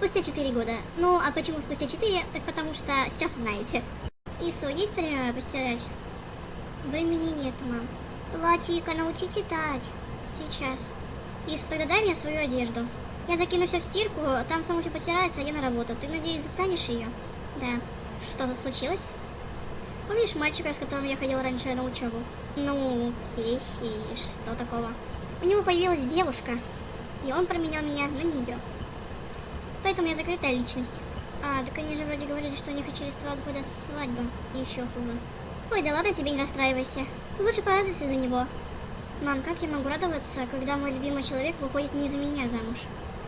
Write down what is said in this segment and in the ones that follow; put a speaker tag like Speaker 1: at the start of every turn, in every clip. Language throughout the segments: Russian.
Speaker 1: Спустя 4 года. Ну, а почему спустя 4? Так потому что сейчас узнаете. Ису, есть время постирать? Времени нету, мам. Латика, научи читать. Сейчас. Ису, тогда дай мне свою одежду. Я закину все в стирку, там само все постирается, а я на работу. Ты, надеюсь, достанешь ее? Да. Что-то случилось? Помнишь мальчика, с которым я ходил раньше на учебу? Ну, Кейси, что такого? У него появилась девушка, и он променял меня на нее. Поэтому я закрытая личность. А, так они же вроде говорили, что у них через два года свадьба. И еще хуже. Ой, да ладно тебе, не расстраивайся. Лучше порадуйся за него. Мам, как я могу радоваться, когда мой любимый человек выходит не за меня замуж?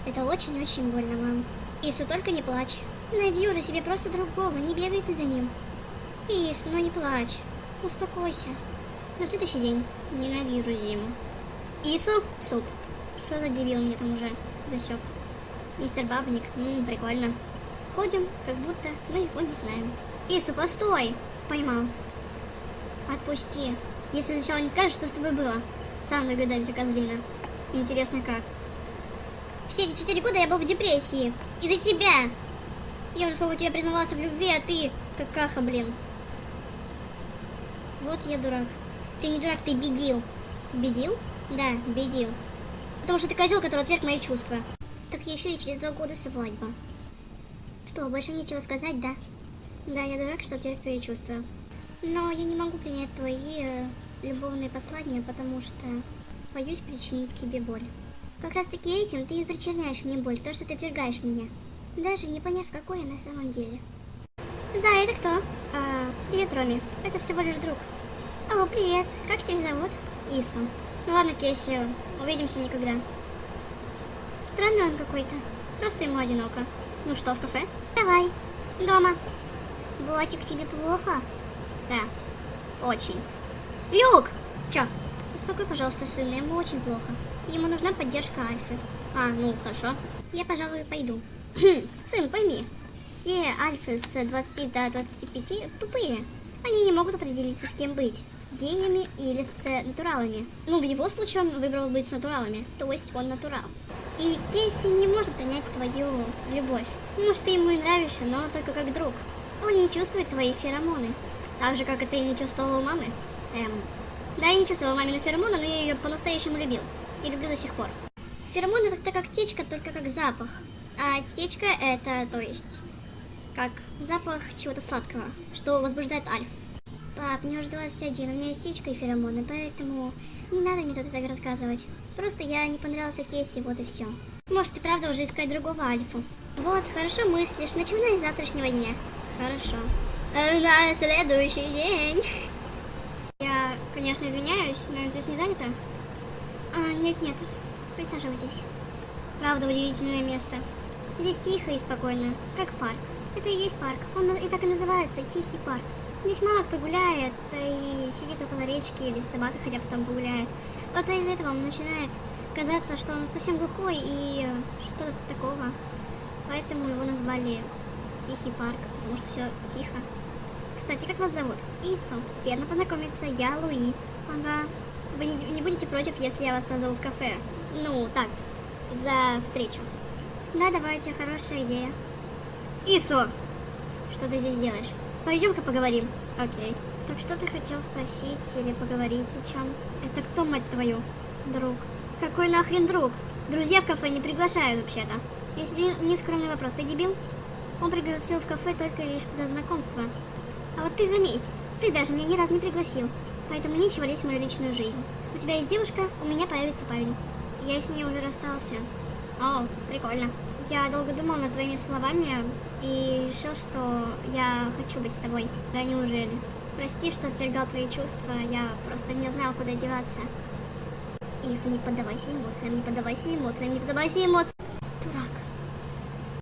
Speaker 1: Это очень-очень больно, мам. Ису, только не плачь. Найди уже себе просто другого, не бегай ты за ним. Ису, ну не плачь. Успокойся. На следующий день. Ненавижу зиму. Ису, суп. Что за дебил мне там уже засек? Мистер Бабник, ммм, прикольно. Ходим, как будто мы его не знаем. Ису, постой! Поймал. Отпусти. Если сначала не скажешь, что с тобой было. Сам догадайся, козлина. Интересно, как? Все эти четыре года я был в депрессии. Из-за тебя. Я уже сколько тебе признавался в любви, а ты какаха, блин. Вот я дурак. Ты не дурак, ты бедил. Бедил? Да, бедил. Потому что ты козел, который отверг мои чувства. Так еще и через два года свадьба. Что, больше нечего сказать, да? Да, я дурак, что отверг твои чувства. Но я не могу принять твои э, любовные послания, потому что боюсь причинить тебе боль. Как раз таки этим ты и причиняешь мне боль, то, что ты отвергаешь меня. Даже не поняв, какой я на самом деле. За, это кто? А, привет, Роми. Это всего лишь друг. О, привет. Как тебя зовут? Ису. Ну ладно, Кейси, увидимся никогда. Странный он какой-то. Просто ему одиноко. Ну что, в кафе? Давай. Дома. Блатик, тебе плохо? Да. Очень. Люк! Чё? Успокой, пожалуйста, сына, ему очень плохо. Ему нужна поддержка Альфы. А, ну, хорошо. Я, пожалуй, пойду. Сын, пойми, все альфы с 20 до 25 тупые. Они не могут определиться, с кем быть. Геями или с натуралами. Ну, в его случае он выбрал быть с натуралами. То есть он натурал. И Кейси не может принять твою любовь. Может, ты ему и нравишься, но только как друг. Он не чувствует твои феромоны. Так же, как и ты не чувствовала у мамы. Эм. Да, я не чувствовала мамины феромоны, но я ее по-настоящему любил. И люблю до сих пор. Феромоны это как течка, только как запах. А течка это, то есть, как запах чего-то сладкого, что возбуждает альф. Пап, мне уже 21, у меня есть течка и феромоны, поэтому не надо мне тут так рассказывать. Просто я не понравился Кейси, вот и все. Может, и правда уже искать другого альфу. Вот, хорошо мыслишь, начинай с завтрашнего дня. Хорошо. Э, на следующий день. Я, конечно, извиняюсь, но здесь не занято. А, нет-нет, присаживайтесь. Правда, удивительное место. Здесь тихо и спокойно, как парк. Это и есть парк, он и так и называется, Тихий парк. Здесь мало кто гуляет, и сидит около речки или с собакой хотя потом погуляет. Вот из-за этого он начинает казаться, что он совсем глухой и что-то такого. Поэтому его назвали Тихий парк, потому что все тихо. Кстати, как вас зовут? Ису. Приятно познакомиться, я Луи. Ага. Вы не, не будете против, если я вас позову в кафе? Ну, так, за встречу. Да, давайте, хорошая идея. Ису! Что ты здесь делаешь? Пойдем-ка поговорим. Окей. Так что ты хотел спросить или поговорить о чем? Это кто, мать твою? Друг. Какой нахрен друг? Друзья в кафе не приглашают вообще-то. Есть один нескромный вопрос. Ты дебил? Он пригласил в кафе только лишь за знакомство. А вот ты заметь, ты даже меня ни разу не пригласил. Поэтому нечего лезть в мою личную жизнь. У тебя есть девушка, у меня появится парень. Я с ней уже расстался. О, прикольно. Я долго думал над твоими словами и решил, что я хочу быть с тобой. Да неужели? Прости, что отвергал твои чувства, я просто не знал, куда деваться. Ису, не поддавайся эмоциям, не поддавайся эмоциям, не поддавайся эмоциям. Дурак.